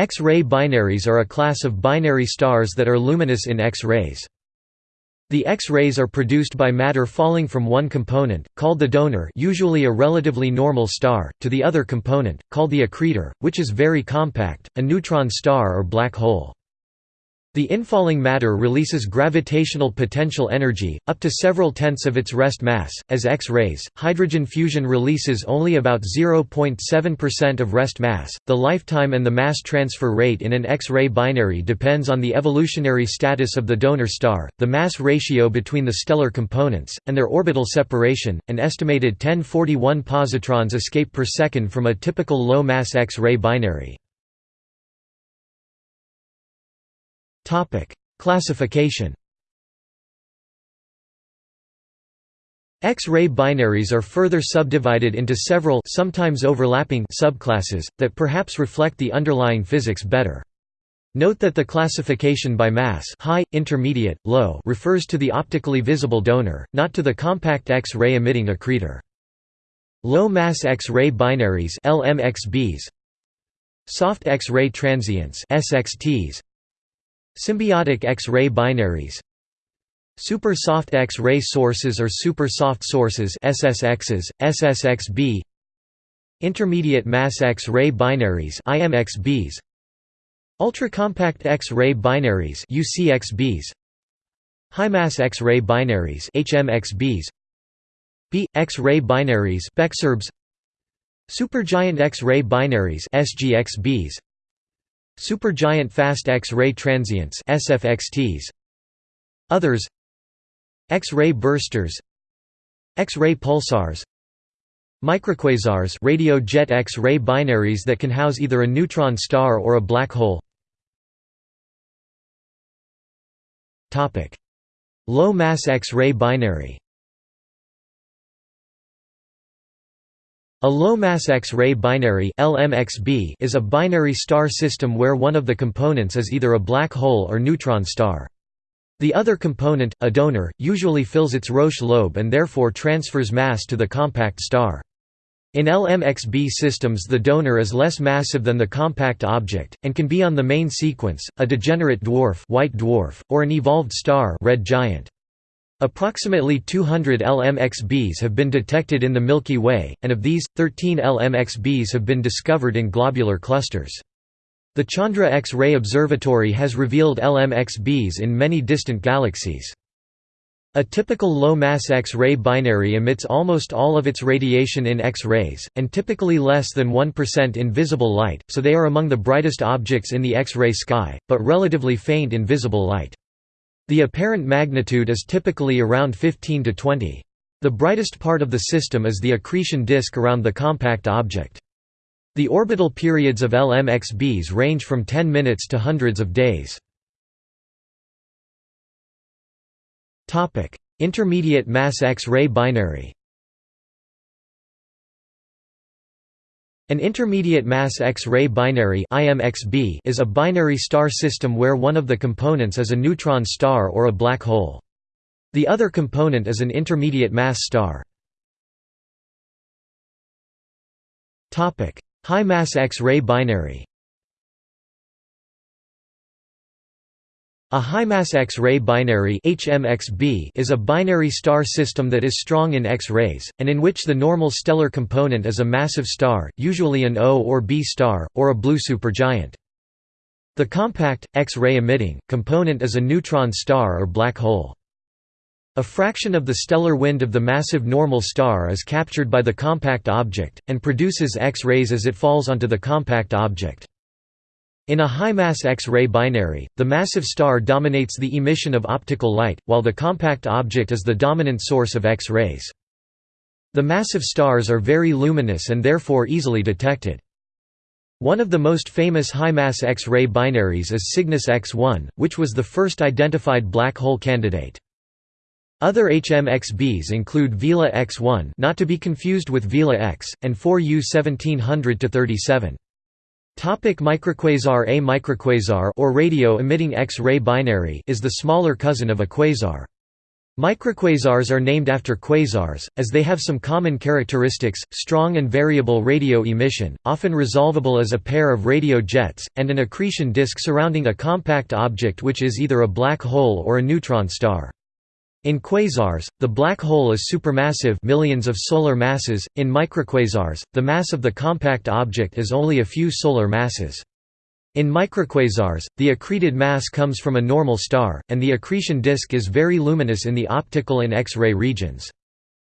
X-ray binaries are a class of binary stars that are luminous in X-rays. The X-rays are produced by matter falling from one component, called the donor usually a relatively normal star, to the other component, called the accretor, which is very compact, a neutron star or black hole. The infalling matter releases gravitational potential energy, up to several tenths of its rest mass, as X-rays. Hydrogen fusion releases only about 0.7% of rest mass. The lifetime and the mass transfer rate in an X-ray binary depends on the evolutionary status of the donor star, the mass ratio between the stellar components, and their orbital separation. An estimated 1041 positrons escape per second from a typical low-mass X-ray binary. Classification X-ray binaries are further subdivided into several sometimes overlapping subclasses, that perhaps reflect the underlying physics better. Note that the classification by mass high, intermediate, low refers to the optically visible donor, not to the compact X-ray emitting accretor. Low-mass X-ray binaries LMXBs, Soft X-ray transients SXTs, Symbiotic X-ray binaries. Super soft X-ray sources or super soft sources SSXs, SSXB Intermediate mass X-ray binaries IMXBs Ultracompact X-ray binaries UCXBs High mass X-ray binaries HMXBs Be X-ray binaries BeXRBs Supergiant X-ray binaries SGXBs Supergiant fast X-ray transients SFXTs Others X-ray bursters X-ray pulsars Microquasars radio jet X-ray binaries that can house either a neutron star or a black hole. Low-mass X-ray binary A low-mass X-ray binary LMXB is a binary star system where one of the components is either a black hole or neutron star. The other component, a donor, usually fills its Roche lobe and therefore transfers mass to the compact star. In LMXB systems the donor is less massive than the compact object, and can be on the main sequence, a degenerate dwarf, white dwarf or an evolved star red giant. Approximately 200 LMXBs have been detected in the Milky Way, and of these, 13 LMXBs have been discovered in globular clusters. The Chandra X-ray Observatory has revealed LMXBs in many distant galaxies. A typical low-mass X-ray binary emits almost all of its radiation in X-rays, and typically less than 1% in visible light, so they are among the brightest objects in the X-ray sky, but relatively faint in visible light. The apparent magnitude is typically around 15 to 20. The brightest part of the system is the accretion disk around the compact object. The orbital periods of LMXBs range from 10 minutes to hundreds of days. Intermediate mass X-ray binary An intermediate mass X-ray binary is a binary star system where one of the components is a neutron star or a black hole. The other component is an intermediate mass star. High mass X-ray binary A high-mass X-ray binary HMXB is a binary star system that is strong in X-rays, and in which the normal stellar component is a massive star, usually an O or B star, or a blue supergiant. The compact, X-ray emitting, component is a neutron star or black hole. A fraction of the stellar wind of the massive normal star is captured by the compact object, and produces X-rays as it falls onto the compact object. In a high-mass X-ray binary, the massive star dominates the emission of optical light, while the compact object is the dominant source of X-rays. The massive stars are very luminous and therefore easily detected. One of the most famous high-mass X-ray binaries is Cygnus X1, which was the first identified black hole candidate. Other HMXBs include Vela X1 not to be confused with Vela X, and 4U 1700-37. Topic microquasar A microquasar or radio-emitting X-ray binary is the smaller cousin of a quasar. Microquasars are named after quasars, as they have some common characteristics, strong and variable radio emission, often resolvable as a pair of radio jets, and an accretion disk surrounding a compact object which is either a black hole or a neutron star. In quasars, the black hole is supermassive millions of solar masses, in microquasars, the mass of the compact object is only a few solar masses. In microquasars, the accreted mass comes from a normal star, and the accretion disk is very luminous in the optical and X-ray regions.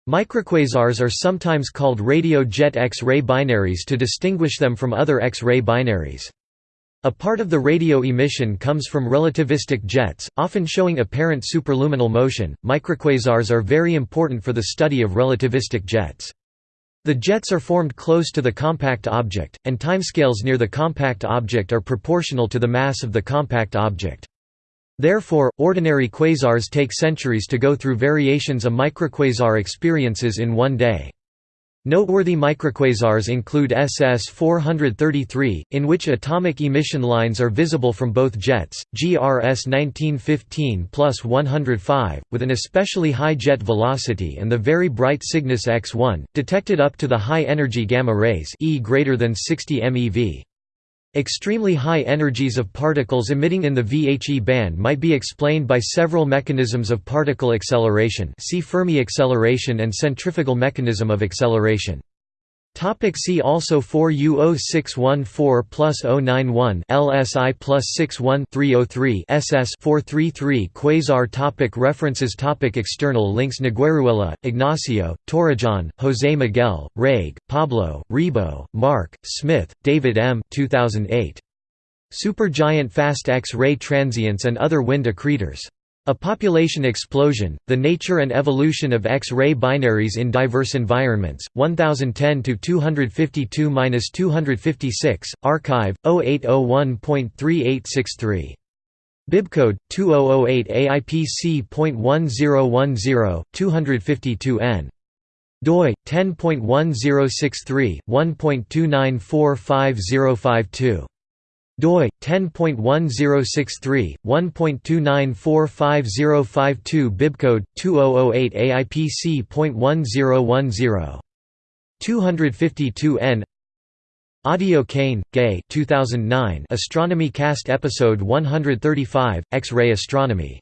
Microquasars are sometimes called radio jet X-ray binaries to distinguish them from other X-ray binaries. A part of the radio emission comes from relativistic jets, often showing apparent superluminal motion. Microquasars are very important for the study of relativistic jets. The jets are formed close to the compact object, and timescales near the compact object are proportional to the mass of the compact object. Therefore, ordinary quasars take centuries to go through variations a microquasar experiences in one day. Noteworthy microquasars include SS-433, in which atomic emission lines are visible from both jets, GRS 1915 plus 105, with an especially high jet velocity and the very bright Cygnus X1, detected up to the high-energy gamma rays E greater than 60 MeV. Extremely high energies of particles emitting in the VHE band might be explained by several mechanisms of particle acceleration see Fermi acceleration and centrifugal mechanism of acceleration. Topic see also 4 U0614 plus 091 LSI plus 61 303 SS 433 Quasar topic References topic External links Negueruela, Ignacio, Torrejon, José Miguel, Reig, Pablo, Ribó, Marc, Smith, David M. 2008. Supergiant fast X-ray transients and other wind accretors. A population explosion, the nature and evolution of X-ray binaries in diverse environments, 1010-252-256, archive, 0801.3863. Bibcode, 2008 AIPC.1010, 252N. doi, 10.1063, 1.29455052 doi 10.1063 1.29455052 bibcode 2008 AIPC.1010 252N Audio Cain, Gay 2009 Astronomy Cast Episode 135, X-ray Astronomy